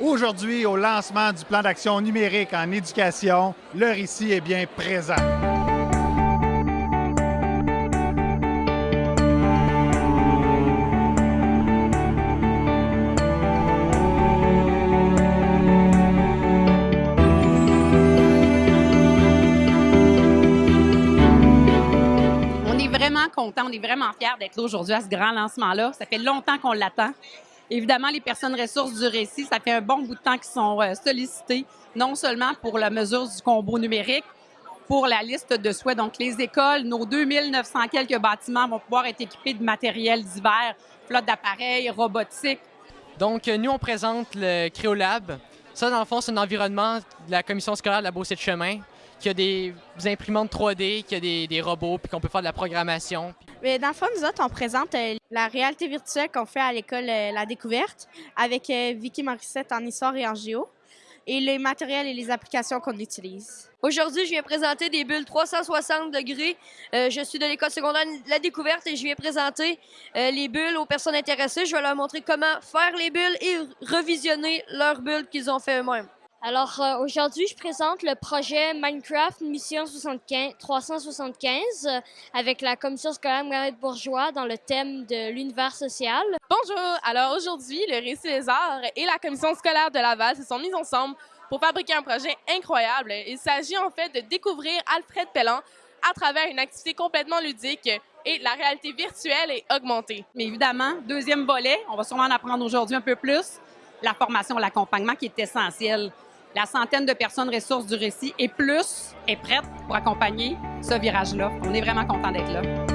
Aujourd'hui, au lancement du plan d'action numérique en éducation, l'heure ici est bien présent. On est vraiment content, on est vraiment fiers d'être là aujourd'hui à ce grand lancement-là. Ça fait longtemps qu'on l'attend. Évidemment, les personnes ressources du récit, ça fait un bon bout de temps qu'ils sont euh, sollicités, non seulement pour la mesure du combo numérique, pour la liste de souhaits. Donc, les écoles, nos 2900 quelques bâtiments vont pouvoir être équipés de matériel divers, flotte d'appareils, robotique. Donc, nous, on présente le Créolab. Ça, dans le fond, c'est un environnement de la commission scolaire de la Beauce de Chemin qui a des imprimantes 3D, qui a des, robots, puis qu'on peut faire de la programmation. Mais dans le fond, nous autres, on présente euh, la réalité virtuelle qu'on fait à l'école euh, La Découverte avec euh, Vicky Morissette en histoire et en géo et les matériels et les applications qu'on utilise. Aujourd'hui, je viens présenter des bulles 360 degrés. Euh, je suis de l'école secondaire La Découverte et je viens présenter euh, les bulles aux personnes intéressées. Je vais leur montrer comment faire les bulles et revisionner leurs bulles qu'ils ont fait eux-mêmes. Alors euh, aujourd'hui, je présente le projet Minecraft Mission 75, 375 euh, avec la commission scolaire Marguerite Bourgeois dans le thème de l'univers social. Bonjour! Alors aujourd'hui, le Récit des Arts et la commission scolaire de Laval se sont mis ensemble pour fabriquer un projet incroyable. Il s'agit en fait de découvrir Alfred Pellan à travers une activité complètement ludique et la réalité virtuelle et augmentée. Mais évidemment, deuxième volet, on va sûrement en apprendre aujourd'hui un peu plus, la formation, l'accompagnement qui est essentiel. La centaine de personnes ressources du récit et plus est prête pour accompagner ce virage-là. On est vraiment content d'être là.